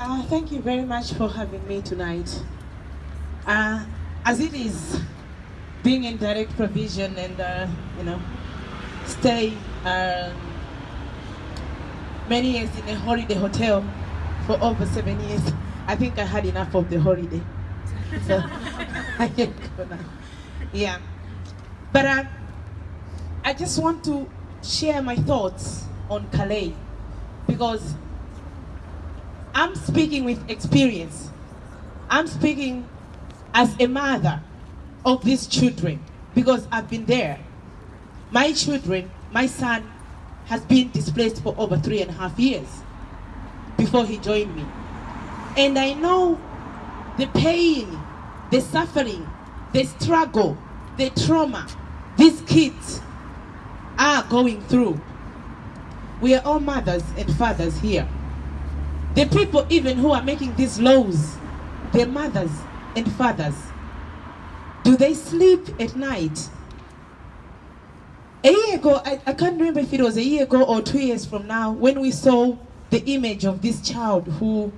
Uh, thank you very much for having me tonight. Uh, as it is, being in direct provision and, uh, you know, stay um, many years in a holiday hotel for over seven years, I think I had enough of the holiday. So, I can go now. Yeah. But uh, I just want to share my thoughts on Calais because I'm speaking with experience. I'm speaking as a mother of these children because I've been there. My children, my son, has been displaced for over three and a half years before he joined me. And I know the pain, the suffering, the struggle, the trauma these kids are going through. We are all mothers and fathers here. The people even who are making these laws, their mothers and fathers. Do they sleep at night? A year ago, I, I can't remember if it was a year ago or two years from now, when we saw the image of this child who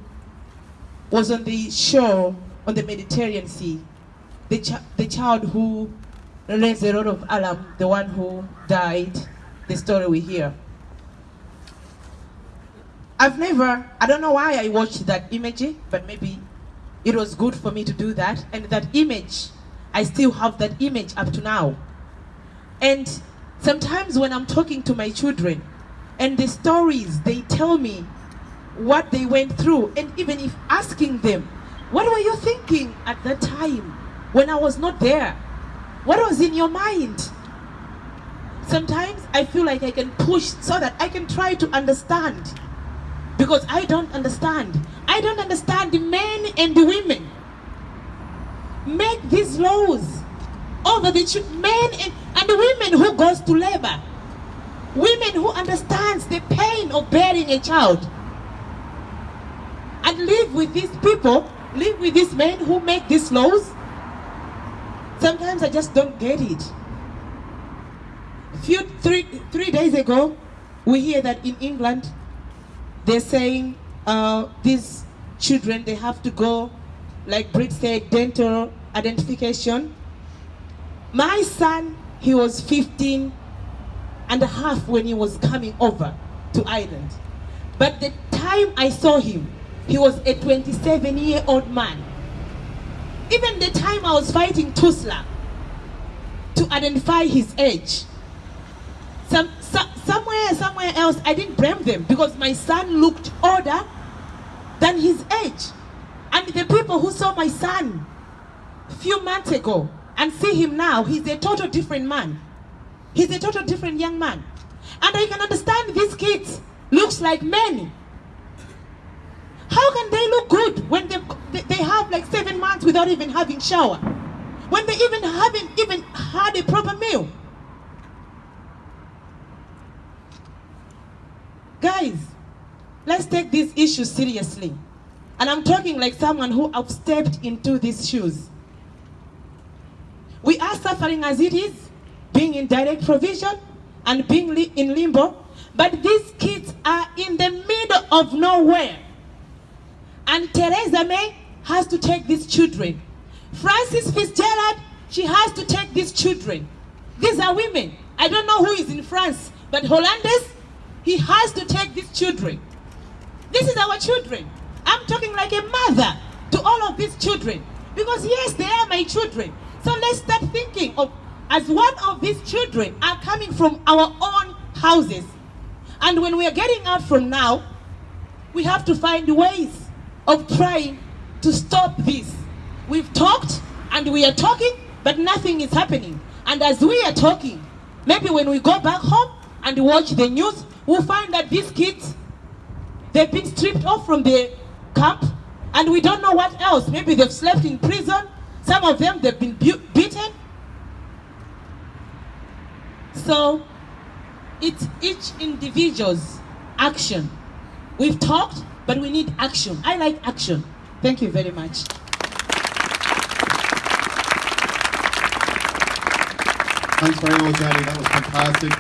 was on the shore on the Mediterranean Sea. The, ch the child who raised a lot of alarm, the one who died, the story we hear. I've never, I don't know why I watched that image, but maybe it was good for me to do that. And that image, I still have that image up to now. And sometimes when I'm talking to my children, and the stories they tell me what they went through, and even if asking them, what were you thinking at that time when I was not there? What was in your mind? Sometimes I feel like I can push so that I can try to understand because I don't understand. I don't understand the men and the women. Make these laws oh, over the men and, and the women who goes to labor. Women who understands the pain of bearing a child. And live with these people, live with these men who make these laws. Sometimes I just don't get it. Few three three days ago, we hear that in England they're saying uh, these children, they have to go, like Brit said, dental identification. My son, he was 15 and a half when he was coming over to Ireland. But the time I saw him, he was a 27 year old man. Even the time I was fighting Tusla to identify his age, some, some, somewhere, somewhere else, I didn't blame them because my son looked older than his age. And the people who saw my son a few months ago and see him now, he's a total different man. He's a total different young man. And I can understand these kids looks like men. How can they look good when they, they have like seven months without even having shower? When they even haven't even had a proper meal? Let's take this issue seriously. And I'm talking like someone who have stepped into these shoes. We are suffering as it is, being in direct provision and being li in limbo. But these kids are in the middle of nowhere. And Theresa May has to take these children. Frances Fitzgerald, she has to take these children. These are women. I don't know who is in France, but Hollanders, he has to take these children. This is our children. I'm talking like a mother to all of these children. Because yes, they are my children. So let's start thinking of as one of these children are coming from our own houses. And when we are getting out from now, we have to find ways of trying to stop this. We've talked and we are talking, but nothing is happening. And as we are talking, maybe when we go back home and watch the news, we'll find that these kids, they've been stripped off from the camp and we don't know what else. Maybe they've slept in prison. Some of them, they've been beaten. So it's each individual's action. We've talked, but we need action. I like action. Thank you very much. Thanks very much, Eddie. That was fantastic.